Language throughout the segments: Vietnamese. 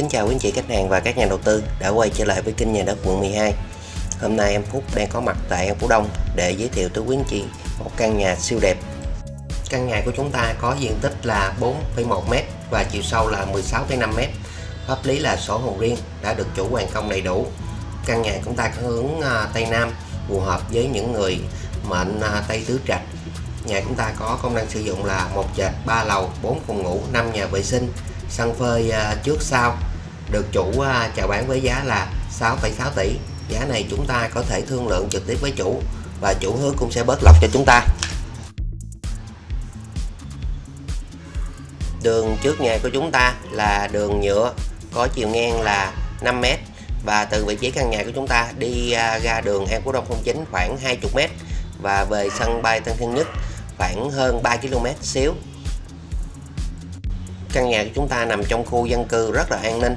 Kính chào quý anh chị khách hàng và các nhà đầu tư đã quay trở lại với kênh nhà đất quận 12 Hôm nay em Phúc đang có mặt tại An Phú Đông để giới thiệu tới quý anh chị một căn nhà siêu đẹp. Căn nhà của chúng ta có diện tích là 4,1m và chiều sâu là 16,5m Pháp lý là sổ hồng riêng đã được chủ hoàn công đầy đủ. Căn nhà chúng ta có hướng à, Tây Nam phù hợp với những người mệnh à, Tây Tứ Trạch. Nhà chúng ta có công năng sử dụng là một trệt, 3 lầu, 4 phòng ngủ, 5 nhà vệ sinh sân phơi à, trước sau được chủ à, chào bán với giá là 6,6 tỷ. Giá này chúng ta có thể thương lượng trực tiếp với chủ và chủ hứa cũng sẽ bớt lọc cho chúng ta. Đường trước nhà của chúng ta là đường nhựa có chiều ngang là 5m và từ vị trí căn nhà của chúng ta đi à, ra đường An Phú Đông 09 khoảng 20m và về sân bay Tân Sơn Nhất khoảng hơn 3 km xíu. Căn nhà của chúng ta nằm trong khu dân cư rất là an ninh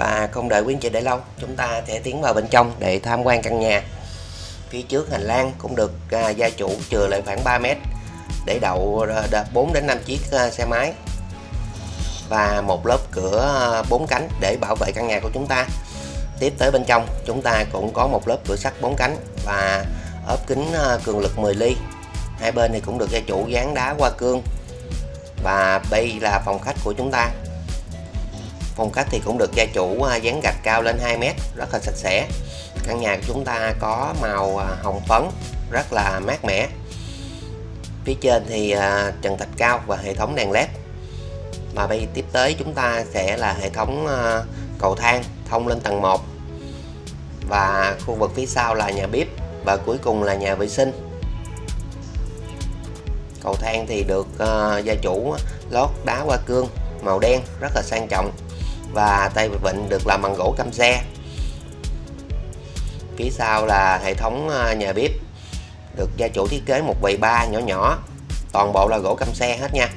và không đợi quý anh chị để lâu chúng ta sẽ tiến vào bên trong để tham quan căn nhà. Phía trước hành lang cũng được à, gia chủ chừa lại khoảng 3 mét để đậu à, 4 đến 5 chiếc à, xe máy và một lớp cửa à, bốn cánh để bảo vệ căn nhà của chúng ta. Tiếp tới bên trong chúng ta cũng có một lớp cửa sắt bốn cánh và ốp kính à, cường lực 10 ly. Hai bên thì cũng được gia chủ dán đá hoa cương và đây là phòng khách của chúng ta phong khách thì cũng được gia chủ à, dán gạch cao lên 2 mét, rất là sạch sẽ. Căn nhà của chúng ta có màu à, hồng phấn, rất là mát mẻ. Phía trên thì à, trần thạch cao và hệ thống đèn led. Mà bây tiếp tới chúng ta sẽ là hệ thống cầu thang thông lên tầng 1 và khu vực phía sau là nhà bếp và cuối cùng là nhà vệ sinh. Cầu thang thì được gia chủ lót đá hoa cương màu đen rất là sang trọng và tay vịn được làm bằng gỗ căm xe. Phía sau là hệ thống ờ, nhà bếp. Được gia chủ thiết kế một vầy ba nhỏ nhỏ. Toàn bộ là gỗ căm xe hết nha.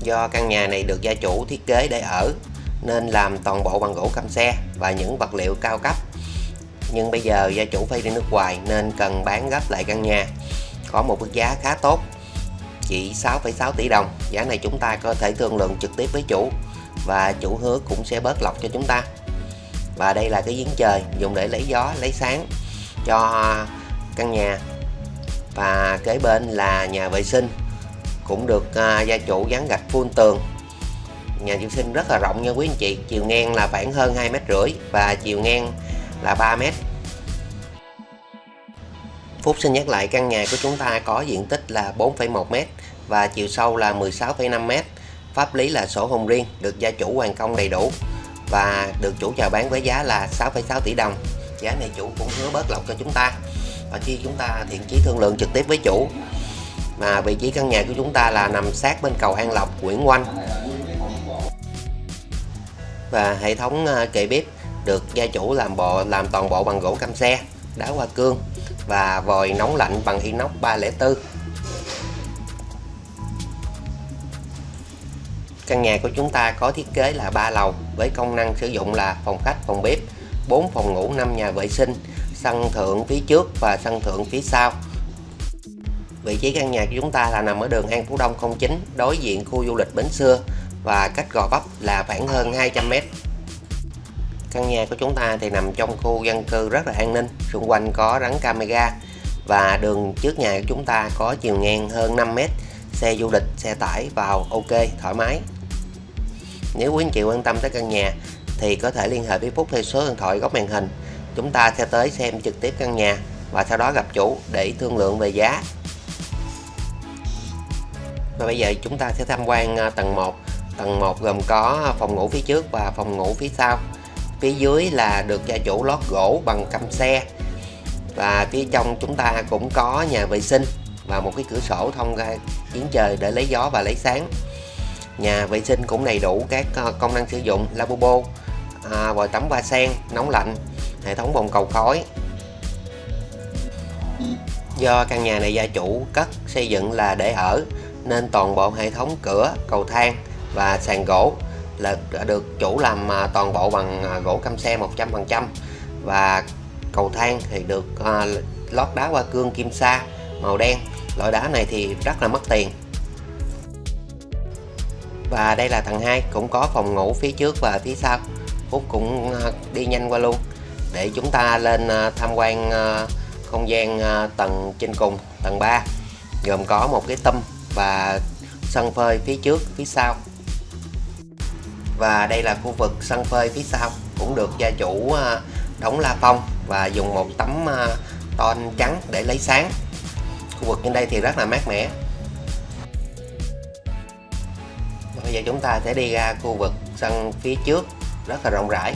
Do căn nhà này được gia chủ thiết kế để ở, nên làm toàn bộ bằng gỗ căm xe và những vật liệu cao cấp. Nhưng bây giờ gia chủ phải đi nước ngoài, nên cần bán gấp lại căn nhà. Có một mức giá khá tốt chỉ 6,6 tỷ đồng. Giá này chúng ta có thể thương lượng trực tiếp với chủ và chủ hứa cũng sẽ bớt lọc cho chúng ta. Và đây là cái giếng trời dùng để lấy gió lấy sáng cho căn nhà. Và kế bên là nhà vệ sinh cũng được uh, gia chủ dán gạch phun tường. Nhà vệ sinh rất là rộng nha quý anh chị chiều ngang là khoảng hơn 2 mét rưỡi và chiều ngang là 3 mét. Phúc xin nhắc lại căn nhà của chúng ta có diện tích là 4,1m và chiều sâu là 16,5m. Pháp lý là sổ hồng riêng, được gia chủ hoàn công đầy đủ và được chủ chào bán với giá là 6,6 tỷ đồng. Giá này chủ cũng hứa bớt lọc cho chúng ta. Và khi chúng ta thiện chí thương lượng trực tiếp với chủ mà vị trí căn nhà của chúng ta là nằm sát bên cầu An Lộc, Nguyễn Oanh và hệ thống ờ, kệ bếp được gia chủ làm bộ làm toàn bộ bằng gỗ cam xe đá hoa cương và vòi nóng lạnh bằng inox 304 Căn nhà của chúng ta có thiết kế là 3 lầu với công năng sử dụng là phòng khách, phòng bếp, 4 phòng ngủ, 5 nhà vệ sinh, sân thượng phía trước và sân thượng phía sau. Vị trí căn nhà của chúng ta là nằm ở đường An Phú Đông 09, đối diện khu du lịch Bến Xưa và cách Gò Vấp là khoảng hơn 200 m Căn nhà của chúng ta thì nằm trong khu dân cư rất là an ninh, xung quanh có rắn camera và đường trước nhà của chúng ta có chiều ngang hơn 5 mét, xe du lịch, xe tải vào ok, thoải mái. Nếu quý anh chị quan tâm tới căn nhà thì có thể liên hệ với Phúc theo số điện thoại góc màn hình. Chúng ta sẽ tới xem trực tiếp căn nhà và sau đó gặp chủ để thương lượng về giá. Và bây giờ chúng ta sẽ tham quan à, tầng 1. Tầng 1 gồm có phòng ngủ phía trước và phòng ngủ phía sau phía dưới là được gia chủ lót gỗ bằng căm xe. Và phía trong chúng ta cũng có nhà vệ sinh và một cái cửa sổ thông ra giếng trời để lấy gió và lấy sáng. Nhà vệ sinh cũng đầy đủ các ờ, công năng sử dụng lavabo à, vòi tắm hoa sen nóng lạnh hệ thống bồn cầu khói. Do căn nhà này gia chủ cất xây dựng là để ở nên toàn bộ hệ thống cửa cầu thang và sàn gỗ là được chủ làm à, toàn bộ bằng à, gỗ cam xe 100% và cầu thang thì được à, lót đá hoa cương kim sa màu đen. Loại đá này thì rất là mất tiền. Và đây là tầng 2 cũng có phòng ngủ phía trước và phía sau. Phúc cũng đi nhanh qua luôn để chúng ta lên tham quan không gian tầng trên cùng, tầng 3 gồm có một cái tâm và sân phơi phía trước, phía sau và đây là khu vực sân phơi phía sau, cũng được gia chủ à, đóng la phong và dùng một tấm à, ton trắng để lấy sáng. Khu vực trên đây thì rất là mát mẻ. Bây giờ chúng ta sẽ đi ra khu vực sân phía trước, rất là rộng rãi.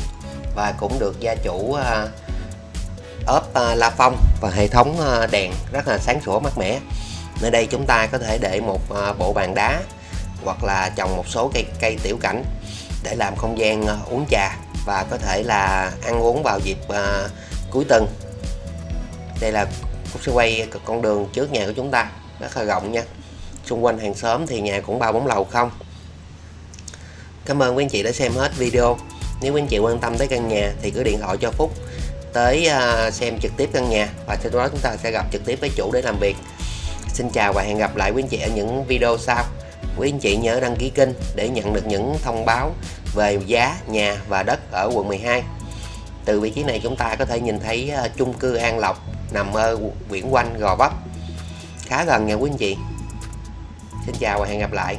Và cũng được gia chủ à, ốp la phong và hệ thống đèn rất là sáng sủa mát mẻ. Nơi đây chúng ta có thể để một bộ bàn đá hoặc là trồng một số cây cây tiểu cảnh để làm không gian ờ, uống trà và có thể là ăn uống vào dịp ờ, cuối tuần. Đây là Cúc sẽ quay con đường trước nhà của chúng ta rất là rộng nha. Xung quanh hàng xóm thì nhà cũng ba bốn lầu không. Cảm ơn quý anh chị đã xem hết video. Nếu quý anh chị quan tâm tới căn nhà thì cứ điện thoại cho Phúc tới uh, xem trực tiếp căn nhà và sau đó chúng ta sẽ gặp trực tiếp với chủ để làm việc. Xin chào và hẹn gặp lại quý anh chị ở những video sau. Quý anh chị nhớ đăng ký kênh để nhận được những thông báo về giá, nhà và đất ở quận 12 từ vị trí này chúng ta có thể nhìn thấy ờ, chung cư An Lộc nằm ở Nguyễn Quanh Gò Vấp. Khá gần nha quý anh chị. Xin chào và hẹn gặp lại.